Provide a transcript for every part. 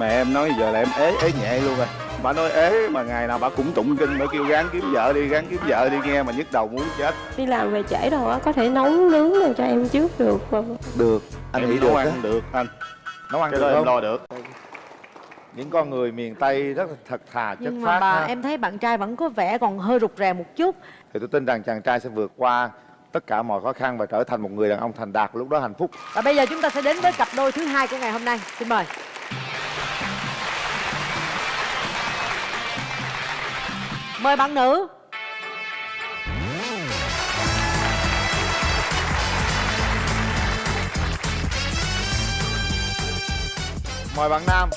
mẹ em nói giờ là em ế ế nhẹ luôn rồi. Bà nói ế mà ngày nào bà cũng tụng kinh bà kêu gán kiếm vợ đi gán kiếm vợ đi nghe mà nhức đầu muốn chết. Đi làm về trễ rồi á có thể nấu nướng làm cho em trước được và được anh em nghĩ nấu được ăn á được anh. Nấu ăn cái được đó em không? lo được. Những con người miền tây rất là thật thà chất nhưng phác mà bà ha. em thấy bạn trai vẫn có vẻ còn hơi rụt rè một chút. Thì tôi tin rằng chàng trai sẽ vượt qua tất cả mọi khó khăn và trở thành một người đàn ông thành đạt lúc đó hạnh phúc. Và bây giờ chúng ta sẽ đến với cặp đôi thứ hai của ngày hôm nay. Xin mời mời bạn nữ. Mời bạn nam.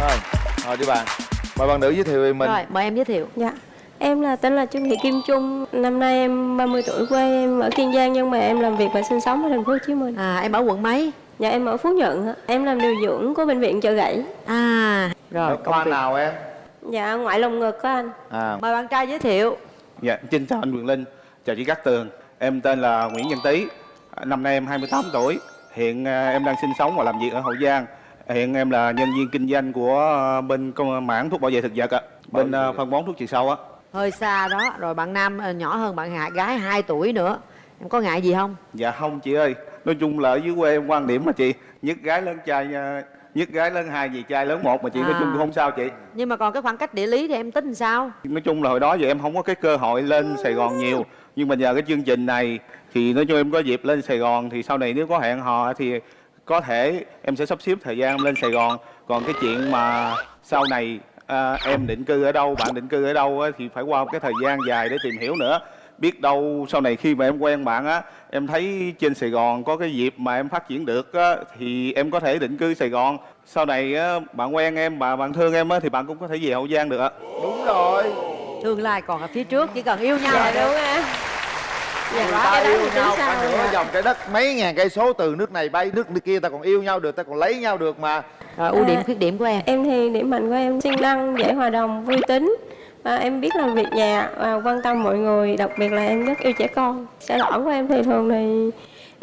Rồi ngồi đi bạn. Mời bạn nữ giới thiệu về mình. Rồi mời em giới thiệu. Dạ. Em là tên là Trương Thị Kim Trung. Năm nay em 30 tuổi quê em ở Kiên Giang nhưng mà em làm việc và sinh sống ở thành phố Hồ Chí Minh. À em ở quận mấy dạ em ở Phú Nhuận ạ. em làm điều dưỡng của bệnh viện chợ gãy. À. Rồi ở khoa việc. nào em? Dạ ngoại lồng ngực của anh. À. Mời bạn trai giới thiệu. Dạ xin chào anh Quyền Linh. Chào chị Cát Tường. Em tên là Nguyễn Văn Tý. Năm nay em 28 tuổi. Hiện à, em đang sinh sống và làm việc ở Hậu Giang. Hiện em là nhân viên kinh doanh của à, bên công mảng thuốc bảo vệ thực vật ạ. Bên à, phân bón thuốc trừ sâu á. Hơi xa đó. Rồi bạn nam nhỏ hơn bạn hạ gái 2 tuổi nữa. Em có ngại gì không? Dạ không chị ơi nói chung là ở dưới quê em quan điểm mà chị nhất gái lớn trai à, nhất gái lớn hai gì trai lớn một mà chị nói À. chung cũng không sao chị. Nhưng mà còn cái khoảng cách địa lý thì em tính làm sao? Nói chung là hồi đó giờ em không có cái cơ hội lên Sài Gòn nhiều. Nhưng mà nhờ cái chương trình này thì nói chung em có dịp lên Sài Gòn thì sau này nếu có hẹn hò thì có thể em sẽ sắp xếp thời gian em lên Sài Gòn. Còn cái chuyện mà sau này à, em định cư ở đâu bạn định cư ở đâu thì phải qua một cái thời gian dài để tìm hiểu nữa biết đâu sau này khi mà em quen bạn á em thấy trên Sài Gòn có cái dịp mà em phát triển được á thì em có thể định cư Sài Gòn. Sau này á, bạn quen em bà bạn thương em á thì bạn cũng có thể về Hậu Giang được ạ. Đúng rồi. Tương lai còn ở phía trước chỉ cần yêu nhau dạ. là đúng á dạ người đó ta yêu nhau cả nửa dạ. dòng trái đất mấy ngàn cây số từ nước này bay nước kia ta còn yêu nhau được ta còn lấy nhau được mà. Rồi ưu điểm khuyết điểm của em? Em thì điểm mạnh của em siêng năng, dễ hòa đồng, vui tính à, Em biết làm việc nhà và quan tâm mọi người Đặc biệt là em rất yêu trẻ con. Sẽ lỗi của em thì thường thì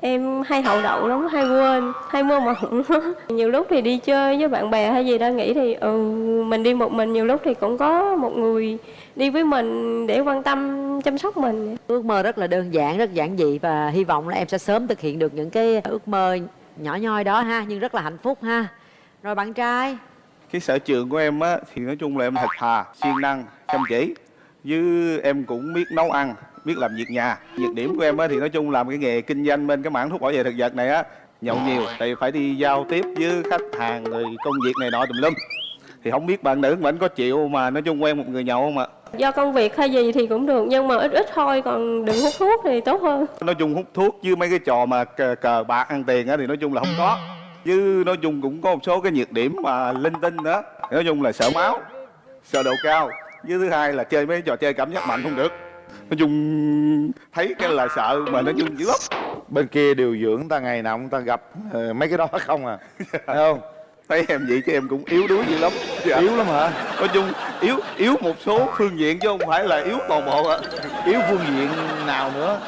em hay hậu đậu lắm, hay quên, hay mơ mộng Nhiều lúc thì đi chơi với bạn bè hay gì đó nghĩ thì ừ, mình đi một mình Nhiều lúc thì cũng có một người đi với mình để quan tâm, chăm sóc mình. Ước mơ rất là đơn giản rất giản dị và hy vọng là em sẽ sớm thực hiện được những cái ước mơ nhỏ nhoi đó ha nhưng rất là hạnh phúc ha. Rồi bạn trai? Cái sở trường của em á thì nói chung là em thật thà siêng năng chăm chỉ. Với em cũng biết nấu ăn biết làm việc nhà. Nhược điểm của em á thì nói chung làm cái nghề kinh doanh bên cái mảng thuốc bảo vệ thực vật này á nhậu nhiều tại phải đi giao tiếp với khách hàng rồi công việc này nọ tùm lum. Thì không biết bạn nữ anh có chịu mà nói chung quen một người nhậu không ạ? Do công việc hay gì thì cũng được Nhưng mà ít ít thôi, còn đừng hút thuốc thì tốt hơn. Nói chung hút thuốc với mấy cái trò mà cờ, cờ bạc ăn tiền á thì nói chung là không có. Chứ nói chung cũng có một số cái nhược điểm mà linh tinh Thì nói chung là sợ máu sợ độ cao với thứ hai là chơi mấy trò chơi cảm giác mạnh không được. Nói chung thấy cái là sợ mà nói chung dữ lắm. Bên kia điều dưỡng ta ngày nào cũng ta gặp ờ, mấy cái đó không à. Phải không? Thấy em vậy chứ em cũng yếu đuối dữ lắm. Dạ. yếu lắm hả? Nói chung yếu yếu một số phương diện chứ không phải là yếu toàn bộ ạ. Yếu phương diện nào nữa?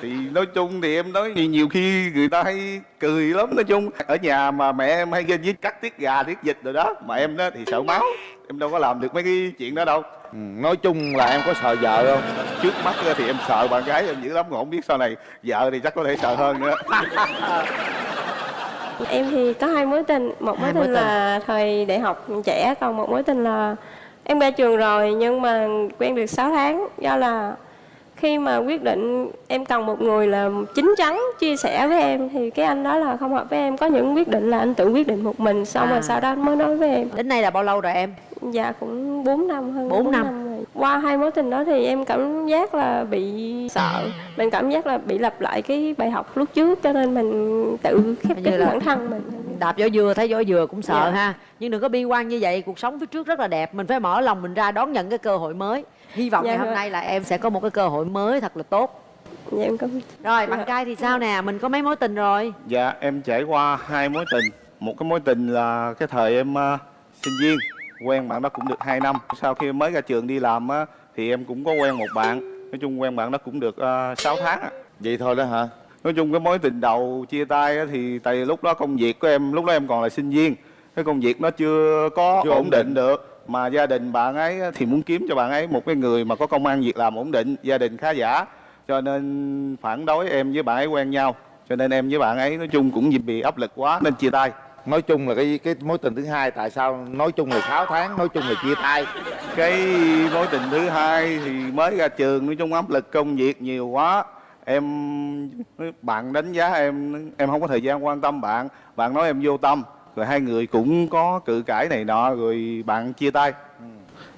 Thì nói chung thì em nói nhiều, nhiều khi người ta hay cười lắm. Nói chung ở nhà mà mẹ em hay ghen với cắt tiết gà tiết vịt rồi đó mà em đó thì sợ máu. Em đâu có làm được mấy cái chuyện đó đâu nói chung là em có sợ vợ không? Trước mắt á thì em sợ bạn gái em dữ lắm còn không biết sau này vợ thì chắc có thể sợ hơn nữa. Em thì có hai mối tình, một mối mối tình là thời đại học trẻ, còn một mối tình là em ra trường rồi nhưng mà quen được 6 tháng do là khi mà quyết định em cần một người là chín chắn chia sẻ với em thì cái anh đó là không hợp với em. Có những quyết định là anh tự quyết định một mình xong À. rồi sau đó anh mới nói với em. Đến nay là bao lâu rồi em? Dạ cũng 4 năm hơn Bốn bốn năm. rồi. Qua hai mối tình đó thì em cảm giác là bị sợ. Mình cảm giác là bị lặp lại cái bài học lúc trước cho nên mình tự khép kín bản thân mình. đạp vỏ dừa thấy vỏ dừa cũng sợ Dạ. ha. Nhưng đừng có bi quan như vậy cuộc sống phía trước rất là đẹp. Mình phải mở lòng mình ra đón nhận cái cơ hội mới hy vọng Dạ ngày hôm rồi. nay là em sẽ có một cái cơ hội mới thật là tốt. Dạ em cảm rồi bạn Dạ. trai thì sao nè? Mình có mấy mối tình rồi? Dạ em trải qua hai mối tình. Một cái mối tình là cái thời em ờ, sinh viên. Quen bạn đó cũng được 2 năm. Sau khi mới ra trường đi làm á thì em cũng có quen một bạn. Nói chung quen bạn đó cũng được uh, 6 tháng á vậy thôi đó hả? Nói chung cái mối tình đầu chia tay á thì tại vì lúc đó công việc của em lúc đó em còn là sinh viên. Cái công việc nó chưa có Chưa ổn ổn định định. được mà gia đình bạn ấy thì muốn kiếm cho bạn ấy một cái người mà có công ăn việc làm ổn định gia đình khá giả. Cho nên phản đối em với bạn ấy quen nhau. Cho nên em với bạn ấy nói chung cũng vì áp lực quá nên chia tay. Nói chung là cái cái mối tình thứ hai tại sao nói chung là 6 tháng nói chung là chia tay? Cái mối tình thứ hai thì mới ra trường nói chung áp lực công việc nhiều quá. Em bạn đánh giá em em không có thời gian quan tâm bạn. Bạn nói em vô tâm rồi hai người cũng có cự cãi này nọ rồi bạn chia tay.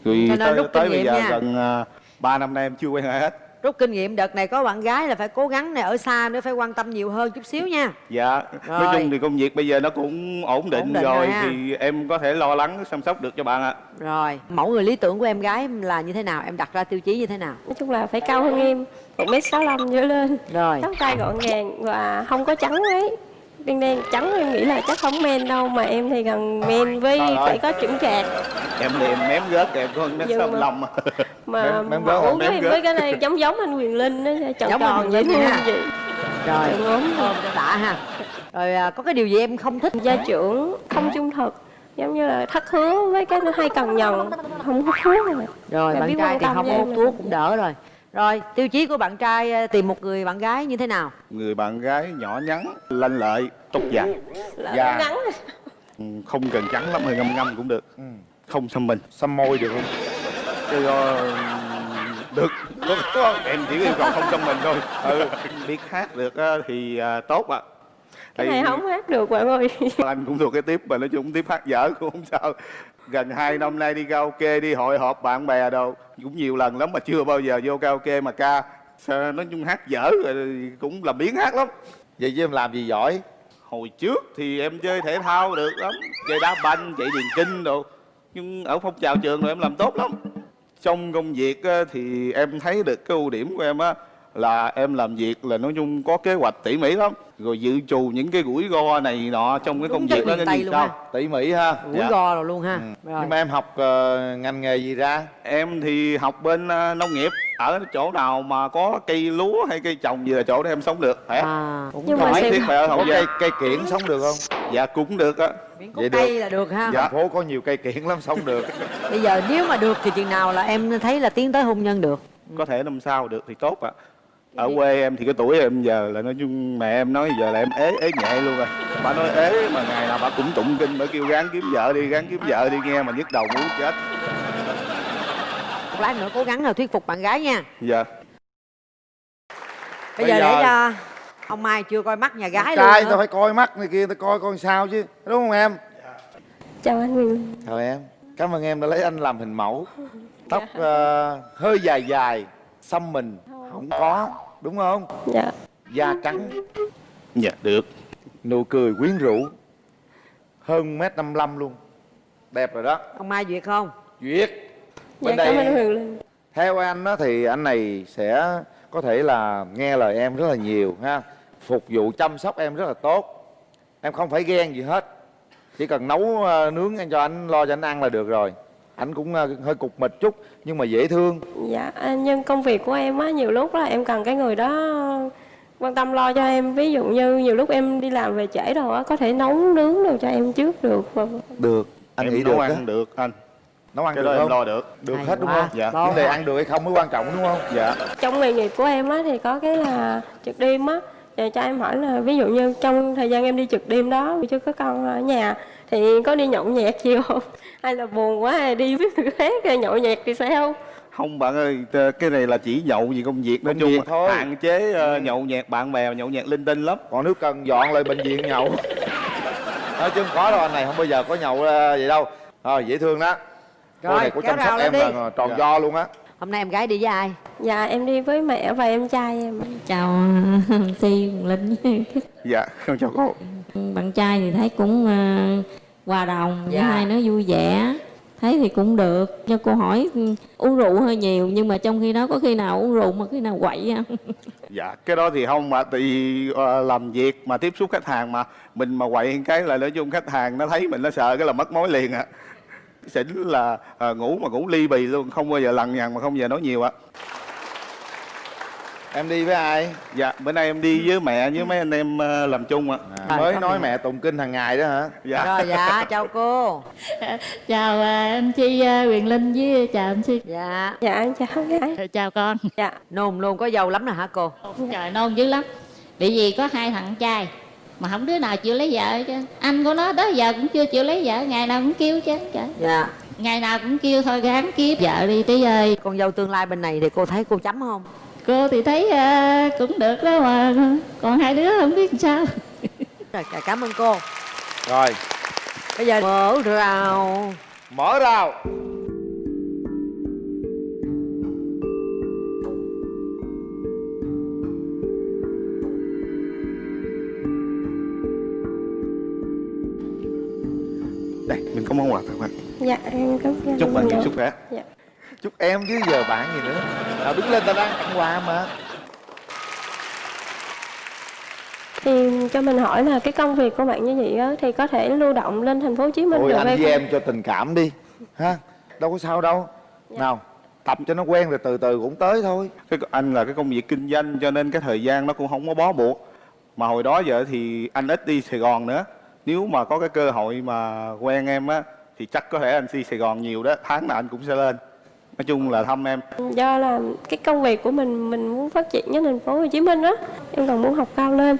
Rồi Cho tới, rút tới bây giờ nha. gần à, 3 năm nay em chưa quen ai hết. Rút kinh nghiệm đợt này có bạn gái là phải cố gắng này ở xa nữa phải quan tâm nhiều hơn chút xíu nha. Dạ Rồi. nói chung thì công việc bây giờ nó cũng ổn định, Ổn định rồi, rồi ha. thì em có thể lo lắng chăm sóc được cho bạn ạ. Rồi mẫu người lý tưởng của em gái là như thế nào? Em đặt ra tiêu chí như thế nào? Nói chung là phải cao hơn em một mét sáu trở lên. Rồi. Tóc tai gọn gàng và không có trắng ấy đen đen trắng em nghĩ là chắc không men đâu mà em thì gần men với Trời ơi. phải có chững chạc em thì em mém gớt em có mét Nhưng sáu mà- mà mém gớt mẫu hả? Mém với, gớt. với cái này giống giống anh Quyền Linh đó tròn Giống tròn thương ha. vậy rồi ôm đã ha. Rồi à, có cái điều gì em không thích? Gia trưởng không trung thực giống như là thất hứa với cái nó hay cần nhận không hút thuốc. Rồi rồi bạn trai thì không hút thuốc cũng đỡ rồi rồi tiêu chí của bạn trai à, tìm một người bạn gái như thế nào? Người bạn gái nhỏ nhắn lanh lợi tóc dài Dạ. ngắn. Ừ, không cần trắng lắm hơi ngâm ngâm cũng được. Ừ. không xăm mình. Xăm môi được không? Cái do được. Được em chỉ yêu cầu không xăm mình thôi. Ừ. Biết hát được á thì à, tốt ạ. Cái Tại này không hát được bạn ơi. Anh cũng thuộc cái tiếp mà nói chung tiếp hát dở cũng không sao. Gần hai năm nay đi karaoke đi hội họp bạn bè đâu cũng nhiều lần lắm mà chưa bao giờ vô karaoke mà ca. Nói chung hát dở rồi cũng làm biến hát lắm. Vậy chứ em làm gì giỏi? Hồi trước thì em chơi thể thao được lắm. Chơi đá banh chạy điền kinh đồ. Nhưng ở phong trào trường rồi em làm tốt lắm. Trong công việc thì em thấy được cái ưu điểm của em á là em làm việc là nói chung có kế hoạch tỉ mỉ lắm. Rồi dự trù những cái rủi ro này nọ trong cái Đúng công việc đó luôn sao? ha. tỉ mỉ ha. Rủi Dạ. ro rồi luôn ha. Ừ. rồi. Nhưng mà em học ờ, ngành nghề gì ra? Em thì học bên à, nông nghiệp. Ở chỗ nào mà có cây lúa hay cây trồng gì là chỗ đó em sống được khỏe à cũng Nhưng mà Không xem- thiết phải ở có hậu cây cây kiển sống được không? Dạ cũng được á. Vậy được. cây là được ha. Dạ. thành phố có nhiều cây kiển lắm sống được. Bây giờ nếu mà được thì chừng nào là em thấy là tiến tới hôn nhân được. Có thể năm sau được thì tốt ạ ở quê em thì cái tuổi em giờ là nói chung mẹ em nói giờ là em ế ế nhẹ luôn rồi. Bà nói ế mà ngày nào bà cũng tụng kinh bà kêu gắng kiếm vợ đi gắng kiếm vợ đi nghe mà nhức đầu muốn chết. Một lát nữa cố gắng là thuyết phục bạn gái nha. Dạ. Bây, Bây giờ, giờ- để cho ông mai chưa coi mắt nhà gái trai luôn tao phải coi mắt này kia tao coi con sao chứ đúng không em? Chào anh Linh chào em. Cảm ơn em đã lấy anh làm hình mẫu. Tóc ờ, hơi dài dài xăm mình không có đúng không? Dạ. Da trắng. Dạ được. Nụ cười quyến rũ. Hơn mét năm mươi luôn. Đẹp rồi đó. Ông mai duyệt không? Duyệt. Dạ bên cảm ơn đây Quyền Linh. Theo anh á, thì anh này sẽ có thể là nghe lời em rất là nhiều ha. Phục vụ chăm sóc em rất là tốt. Em không phải ghen gì hết. Chỉ cần nấu ờ, nướng anh cho anh lo cho anh ăn là được rồi anh cũng ờ, hơi cục mịch chút nhưng mà dễ thương. Dạ à, nhưng công việc của em á nhiều lúc là em cần cái người đó quan tâm lo cho em. Ví dụ như nhiều lúc em đi làm về trễ rồi á có thể nấu nướng đồ cho em trước được. Được. Anh em nghĩ nấu được ăn á. được anh. Nấu ăn cái được đó em không? lo được. Được Hay hết đúng quá. không? Dạ. Vấn đề ăn được hay không mới quan trọng đúng không? Dạ. Trong nghề nghiệp của em á thì có cái là trực đêm á Và cho em hỏi là ví dụ như trong thời gian em đi trực đêm đó chứ có con ở nhà thì có đi nhậu nhẹt gì không? Hay là buồn quá hay đi với người khác nhậu nhẹt thì sao? Không bạn ơi cái này là chỉ nhậu vì công việc nói Công chung việc thôi. hạn chế ờ, nhậu nhẹt bạn bè nhậu nhẹt linh tinh lắm. Còn nếu cần dọn lại bệnh viện nhậu. Nói chứ không có đâu anh này không bao giờ có nhậu ờ, vậy đâu. Rồi dễ thương đó. Cô Rồi, này có chăm sóc em đi. là tròn Dạ. do luôn á. Hôm nay em gái đi với ai? Dạ em đi với mẹ và em trai em. Chào Si Linh. Dạ không chào cô bạn trai thì thấy cũng ờ, hòa đồng với Dạ. hai nó vui vẻ. Thấy thì cũng được. Cho cô hỏi ừ, uống rượu hơi nhiều nhưng mà trong khi đó có khi nào uống rượu mà khi nào quậy không? Dạ cái đó thì không mà tại vì ờ, làm việc mà tiếp xúc khách hàng mà mình mà quậy cái là nói chung khách hàng nó thấy mình nó sợ cái là mất mối liền ạ xỉn là ờ, ngủ mà ngủ ly bì luôn không bao giờ lằng nhằng mà không bao giờ nói nhiều ạ em đi với ai? Dạ bữa nay em đi với mẹ với mấy anh em ờ, làm chung ạ. À, mới cảm nói mẹ tụng kinh hàng ngày đó hả? Dạ. Rồi dạ chào cô. Chào à, anh Chi à, Quyền Linh với chào anh Chi. Dạ. Dạ em chào gái. Chào con. Dạ. Nôn luôn có dâu lắm nè hả cô? Trời nôn dữ lắm. Bị gì có hai thằng trai mà không đứa nào chịu lấy vợ hết chứ anh của nó tới giờ cũng chưa chịu lấy vợ ngày nào cũng kêu chứ trời. Dạ. Ngày nào cũng kêu thôi gán kiếp vợ đi tí ơi con dâu tương lai bên này thì cô thấy cô chấm không cô thì thấy à, cũng được đó mà. Còn hai đứa không biết làm sao. Rồi cảm ơn cô. Rồi. Bây giờ mở rào. Mở rào. Đây mình có món quà tặng bạn. Dạ em cảm ơn. Chúc bạn nhiều sức khỏe. Dạ chúc em chứ giờ bạn gì nữa. Nào đứng lên ta đang tặng quà mà. Thì cho mình hỏi là cái công việc của bạn như vậy á thì có thể lưu động lên thành phố Hồ Chí Minh thôi được anh với không? em cho tình cảm đi. Ha? Đâu có sao đâu. Nào tập cho nó quen rồi từ từ cũng tới thôi. Cái anh là cái công việc kinh doanh cho nên cái thời gian nó cũng không có bó buộc. Mà hồi đó giờ thì anh ít đi Sài Gòn nữa. Nếu mà có cái cơ hội mà quen em á thì chắc có thể anh đi Sài Gòn nhiều đó. Tháng nào anh cũng sẽ lên nói chung là thăm em. Do là cái công việc của mình mình muốn phát triển ở thành phố Hồ Chí Minh á. Em còn muốn học cao lên.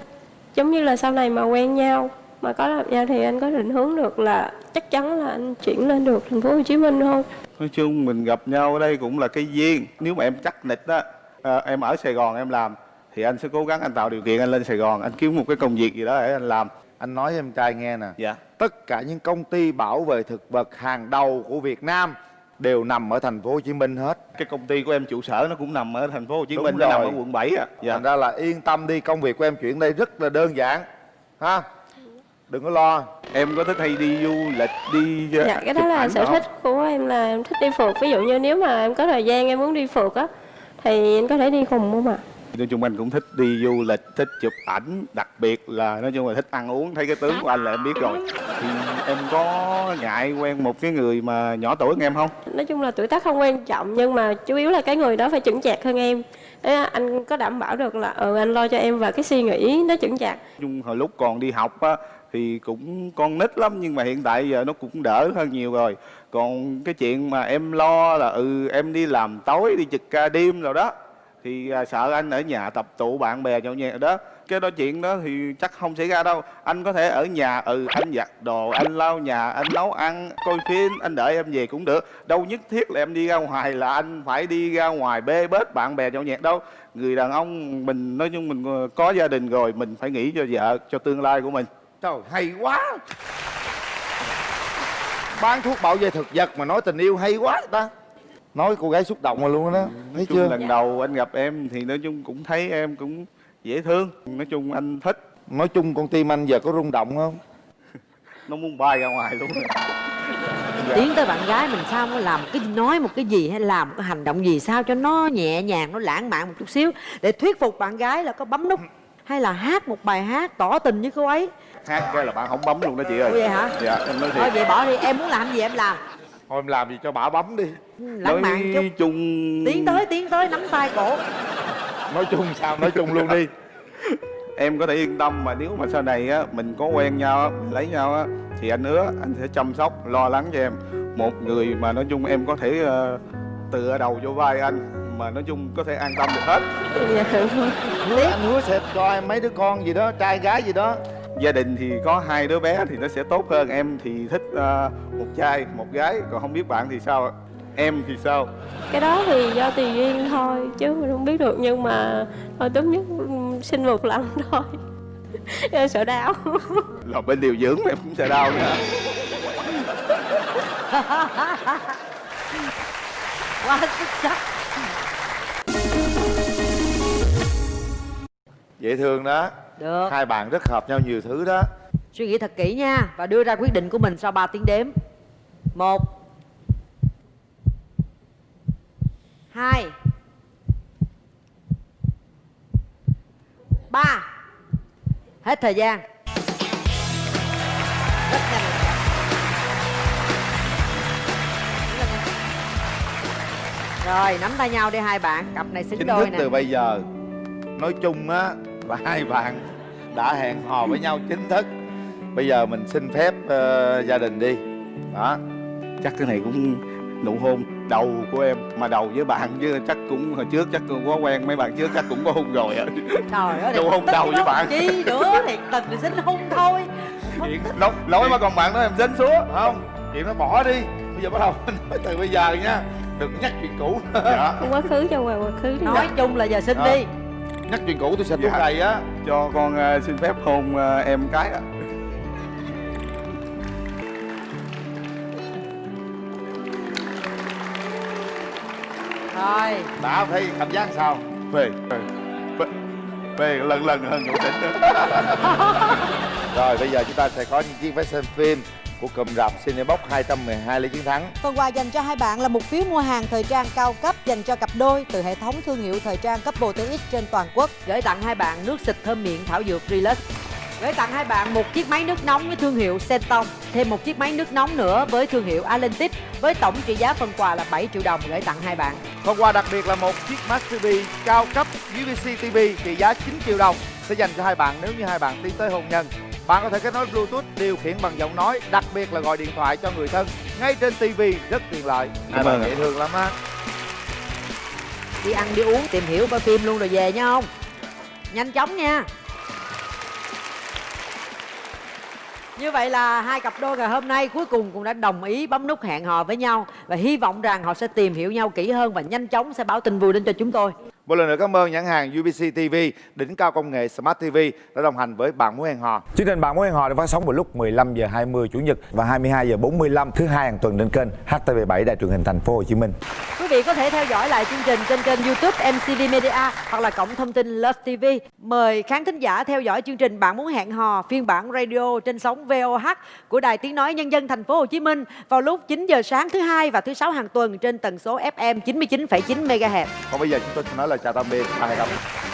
Giống như là sau này mà quen nhau mà có gặp nhau thì anh có định hướng được là chắc chắn là anh chuyển lên được thành phố Hồ Chí Minh không nói chung mình gặp nhau ở đây cũng là cái duyên. Nếu mà em chắc nịch á à, em ở Sài Gòn em làm thì anh sẽ cố gắng anh tạo điều kiện anh lên Sài Gòn anh kiếm một cái công việc gì đó để anh làm. Anh nói với em trai nghe nè. Dạ. Tất cả những công ty bảo vệ thực vật hàng đầu của Việt Nam đều nằm ở thành phố Hồ Chí Minh hết. cái công ty của em trụ sở nó cũng nằm ở thành phố Hồ Chí Đúng Minh nó nằm rồi. ở quận 7 á dạ Thành ra là yên tâm đi, công việc của em chuyển đây rất là đơn giản. Ha? Đừng có lo. em có thích hay đi du lịch đi ờ, dạ cái đó là sở thích của em là em thích đi phượt ví dụ như nếu mà em có thời gian em muốn đi phượt á thì anh có thể đi cùng không ạ nói chung anh cũng thích đi du lịch thích chụp ảnh đặc biệt là nói chung là thích ăn uống. Thấy cái tướng của anh là em biết rồi. Thì em có ngại quen một cái người mà nhỏ tuổi hơn em không? Nói chung là tuổi tác không quan trọng nhưng mà chủ yếu là cái người đó phải chững chạc hơn em. Thế anh có đảm bảo được là ừ, anh lo cho em và cái suy nghĩ nó chững chạc. Chung hồi lúc còn đi học á thì cũng con nít lắm nhưng mà hiện tại giờ nó cũng đỡ hơn nhiều rồi. Còn cái chuyện mà em lo là ừ em đi làm tối đi trực ca đêm rồi đó thì à, sợ anh ở nhà tập tụ bạn bè nhậu nhẹt đó. Cái đó chuyện đó thì chắc không xảy ra đâu. Anh có thể ở nhà ừ anh giặt đồ anh lau nhà anh nấu ăn coi phim anh đợi em về cũng được. Đâu nhất thiết là em đi ra ngoài là anh phải đi ra ngoài bê bết bạn bè nhậu nhẹt đâu. Người đàn ông mình nói chung mình ờ, có gia đình rồi mình phải nghĩ cho vợ cho tương lai của mình. Trời, hay quá. Bán thuốc bảo vệ thực vật mà nói tình yêu hay quá ta. Nói cô gái xúc động rồi luôn đó. Thấy chung chưa? lần đầu anh gặp em thì nói chung cũng thấy em cũng dễ thương nói chung anh thích Nói chung con tim anh giờ có rung động không? nó muốn bay ra ngoài luôn tiến tới bạn gái mình sao nó làm cái nói một cái gì hay làm một cái hành động gì sao cho nó nhẹ nhàng nó lãng mạn một chút xíu để thuyết phục bạn gái là có bấm nút hay là hát một bài hát tỏ tình với cô ấy hát cái là bạn không bấm luôn đó chị ơi Ủa vậy hả? dạ em nói thôi vậy bỏ đi em muốn làm gì em làm Thôi em làm gì cho bà bấm đi. Ừ, lãng mạn chút chung tiến tới tiến tới nắm tay cổ Nói chung sao nói chung luôn đi. em có thể yên tâm mà nếu mà sau này á mình có quen nhau á mình lấy nhau á thì anh hứa anh sẽ chăm sóc lo lắng cho em một người mà nói chung em có thể ờ, tựa đầu vô vai anh mà nói chung có thể an tâm được hết dạ Hứa, anh hứa sẽ cho em mấy đứa con gì đó, trai gái gì đó. Gia đình thì có hai đứa bé thì nó sẽ tốt hơn. Em thì thích ờ, một trai một gái. Còn không biết bạn thì sao ạ? em thì sao? Cái đó thì do tùy duyên thôi chứ mình không biết được. Nhưng mà thôi tốt nhất ừm, sinh một lần thôi. Em sợ đau. Là bên điều dưỡng em cũng sẽ đau nữa quá xuất sắc Dễ thương đó. Được. Hai bạn rất hợp nhau nhiều thứ đó. suy nghĩ thật kỹ nha và đưa ra quyết định của mình sau 3 tiếng đếm. Một. Hai. Ba. Hết thời gian. Rất nhanh. Rồi nắm tay nhau đi hai bạn. Cặp này xứng Chính đôi thức nè. từ bây giờ. Nói chung á là hai bạn đã hẹn hò với nhau chính thức. Bây giờ mình xin phép ờ, gia đình đi. Đó. Chắc cái này cũng nụ hôn đầu của em mà đầu với bạn chứ chắc cũng hồi trước chắc cũng có quen mấy bạn trước chắc cũng có hôn rồi ạ trời ơi Đâu hôn đầu với bạn. chi nữa thiệt tình thì xin hôn thôi. Chuyện nói, nói mà còn bạn đó em dính xuống không? Chuyện nó bỏ đi. Bây giờ bắt đầu nói từ bây giờ nha. Đừng nhắc chuyện cũ dạ. Quá khứ cho qua quá khứ đi. Nói chung là giờ xin Ờ. đi nhắc chuyện cũ tôi sẽ Dạ. đầy á. Cho con ờ, xin phép hôn ờ, em cái ạ. Thôi. Đã thấy cảm giác sao? Về về lần lần hơn nữa. Tỉnh rồi bây giờ chúng ta sẽ có những chiếc vé xem phim của cụm rạp Cinebox 212 lý chiến thắng. Phần quà dành cho hai bạn là một phiếu mua hàng thời trang cao cấp dành cho cặp đôi từ hệ thống thương hiệu thời trang Couple TX trên toàn quốc. Gửi tặng hai bạn nước xịt thơm miệng thảo dược Relax. Gửi tặng hai bạn một chiếc máy nước nóng với thương hiệu Senton, thêm một chiếc máy nước nóng nữa với thương hiệu Alentic với tổng trị giá phần quà là 7 triệu đồng gửi tặng hai bạn. Phần quà đặc biệt là một chiếc Smart TV cao cấp UVC TV trị giá 9 triệu đồng sẽ dành cho hai bạn nếu như hai bạn tiến tới hôn nhân. Bạn có thể kết nối Bluetooth điều khiển bằng giọng nói, đặc biệt là gọi điện thoại cho người thân ngay trên TV rất tiện lợi. Hai Cảm bạn dễ thương lắm á. Đi ăn, đi uống, tìm hiểu coi phim luôn rồi về nha không? Nhanh chóng nha. Như vậy là hai cặp đôi ngày hôm nay cuối cùng cũng đã đồng ý bấm nút hẹn hò với nhau và hy vọng rằng họ sẽ tìm hiểu nhau kỹ hơn và nhanh chóng sẽ báo tin vui đến cho chúng tôi. Một lần nữa cảm ơn nhãn hàng UVC TV, đỉnh cao công nghệ Smart TV đã đồng hành với bạn muốn hẹn hò. Chương trình bạn muốn hẹn hò được phát sóng vào lúc 15 giờ 20 chủ nhật và 22 giờ 45 thứ hai hàng tuần trên kênh HTV7 Đài truyền hình Thành phố Hồ Chí Minh. Quý vị có thể theo dõi lại chương trình trên kênh YouTube MCV Media hoặc là cổng thông tin Love TV. Mời khán thính giả theo dõi chương trình Bạn muốn hẹn hò phiên bản radio trên sóng VOH của Đài Tiếng nói Nhân dân Thành phố Hồ Chí Minh vào lúc 9 giờ sáng thứ hai và thứ sáu hàng tuần trên tần số FM 99,9 MHz. Còn bây giờ chúng tôi sẽ nói lời chào tạm biệt và hẹn gặp.